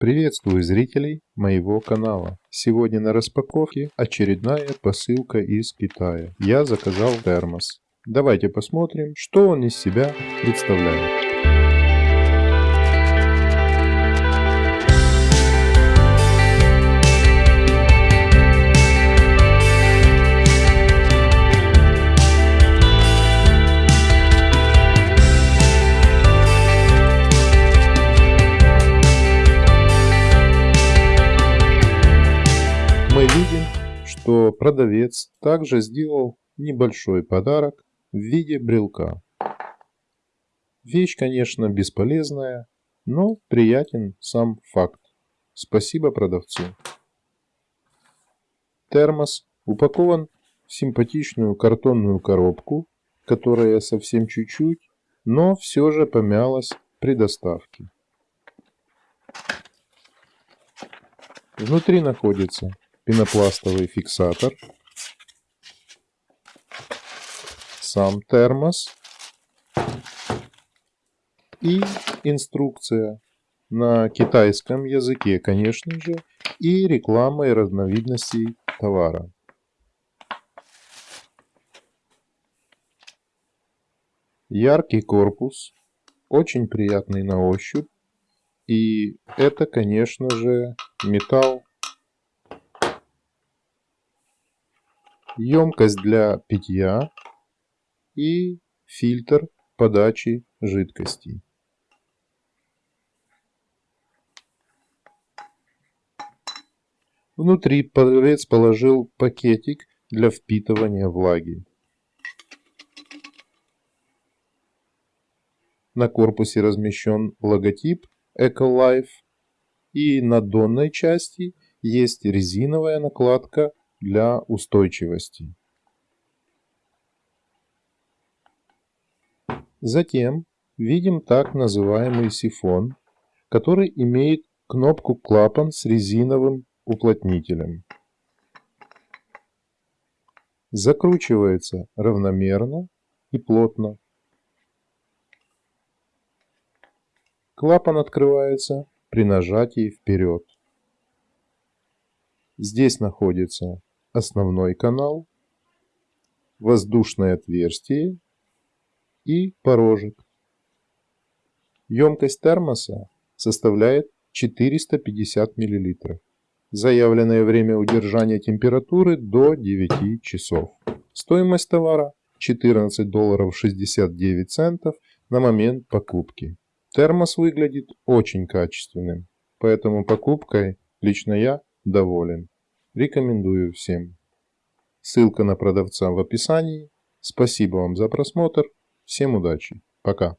Приветствую зрителей моего канала. Сегодня на распаковке очередная посылка из Китая. Я заказал термос. Давайте посмотрим, что он из себя представляет. Что продавец также сделал небольшой подарок в виде брелка. Вещь, конечно, бесполезная, но приятен сам факт. Спасибо продавцу. Термос упакован в симпатичную картонную коробку, которая совсем чуть-чуть, но все же помялась при доставке. Внутри находится пенопластовый фиксатор, сам термос и инструкция на китайском языке, конечно же, и реклама и разновидностей товара. Яркий корпус, очень приятный на ощупь. И это, конечно же, металл емкость для питья и фильтр подачи жидкостей. Внутри продавец положил пакетик для впитывания влаги. На корпусе размещен логотип EcoLife и на донной части есть резиновая накладка для устойчивости. Затем видим так называемый сифон, который имеет кнопку клапан с резиновым уплотнителем. Закручивается равномерно и плотно. Клапан открывается при нажатии вперед. Здесь находится основной канал, воздушное отверстие и порожек. Емкость термоса составляет 450 мл. Заявленное время удержания температуры до 9 часов. Стоимость товара 14 долларов 69 центов на момент покупки. Термос выглядит очень качественным, поэтому покупкой лично я доволен. Рекомендую всем. Ссылка на продавца в описании. Спасибо вам за просмотр. Всем удачи. Пока.